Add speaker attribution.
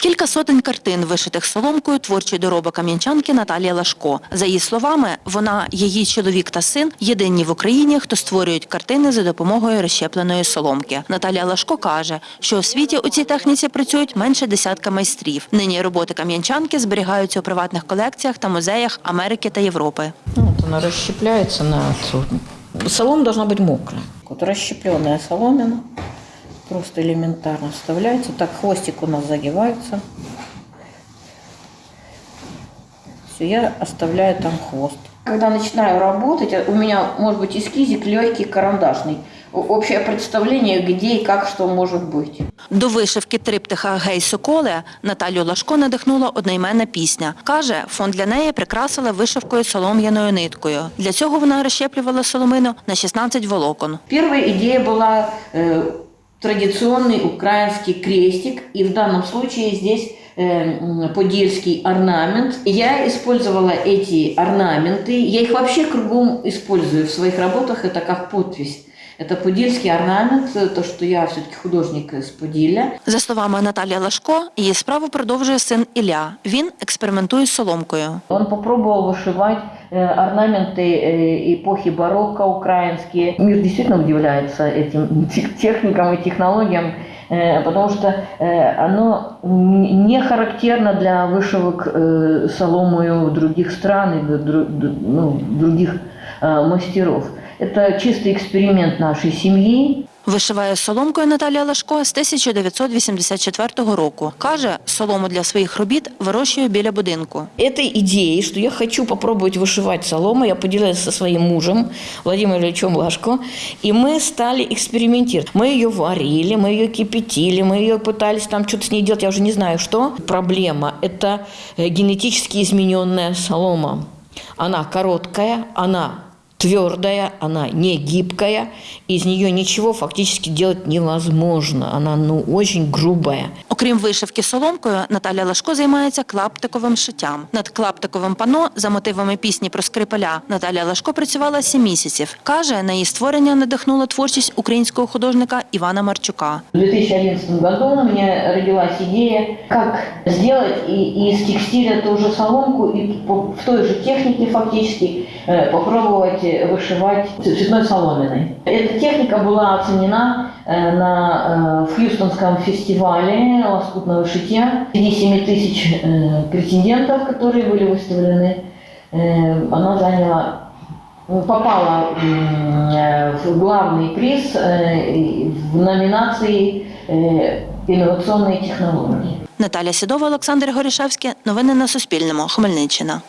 Speaker 1: Кілька сотень картин, вишитих соломкою, творчий доробок кам'янчанки Наталії Лашко. За її словами, вона, її чоловік та син єдині в Україні, хто створюють картини за допомогою розщепленої соломки. Наталія Лашко каже, що у світі у цій техніці працюють менше десятка майстрів. Нині роботи кам'янчанки зберігаються у приватних колекціях та музеях Америки та Європи.
Speaker 2: Ну, Вот она расщепляется на цу- Солома должна быть мокрая. Вот расщепленная соломина просто элементарно вставляется. Так хвостик у нас загибается. Все, я оставляю там хвост. Когда начинаю работать, у меня может быть эскизик легкий, карандашный. О- Общее представление, где и как что может быть.
Speaker 1: До вишивки триптиха «Гей, Соколе» Наталю Лашко надихнула одноіменна пісня. Каже, фон для неї прикрасила вишивкою солом'яною ниткою. Для цього вона розщеплювала соломину на 16 волокон.
Speaker 2: Первая идея была э, традиционный украинский крестик, и в данном случае здесь э, подельский орнамент. Я использовала эти орнаменты, я их вообще кругом использую в своих работах, это как подпись. Это подельский орнамент, э, то, что я все-таки художник из Подиля.
Speaker 1: За словами Наталії Лашко, її справу продовжує син Ілля. Він експериментує з соломкою.
Speaker 2: Он попробовал вышивать э, орнаменты э, эпохи барокко украинские. Мир действительно удивляется этим тех- техникам и технологиям, э, потому что э, оно н- не характерно для вышивок э, соломою других стран и дру- дру- ну, других э, мастеров. Это чистый эксперимент нашей семьи.
Speaker 1: Вишиває соломкою Наталія Лашко з 1984 року. Каже, солому для своїх робіт вирощує біля будинку.
Speaker 2: этой идеей, что я хочу попробовать вышивать солому, я поделилась со своим мужем Владимиром Ильичем Лашко, и мы стали экспериментировать. Мы ее варили, мы ее кипятили, мы ее пытались там что-то с ней делать, я уже не знаю что. Проблема – это э, генетически измененная солома. Она короткая, она твердая, она не гибкая, из нее ничего фактически делать невозможно. Она ну, очень грубая.
Speaker 1: Окрім вишивки соломкою, Наталя Лашко займається клаптиковим шиттям. Над клаптиковим пано за мотивами пісні про Скрипаля Наталя Лашко працювала сім місяців. Каже, на її створення надихнула творчість українського художника Івана Марчука.
Speaker 2: В 2011 году у меня родилась идея, как сделать и- из текстиля ту же соломку и по- в той же технике фактически э, попробовать э, вышивать ц- цветной соломиной. Эта техника была оценена э, на э, в Хьюстонском фестивале лоскутного шитья. Среди 7 тысяч э, претендентов, которые были выставлены, э, она заняла ну, попала м, э, в главный приз э, и в номинации э, «Инновационные технологии».
Speaker 1: Наталя Сідова, Олександр Горішевський. Новини на Суспільному. Хмельниччина.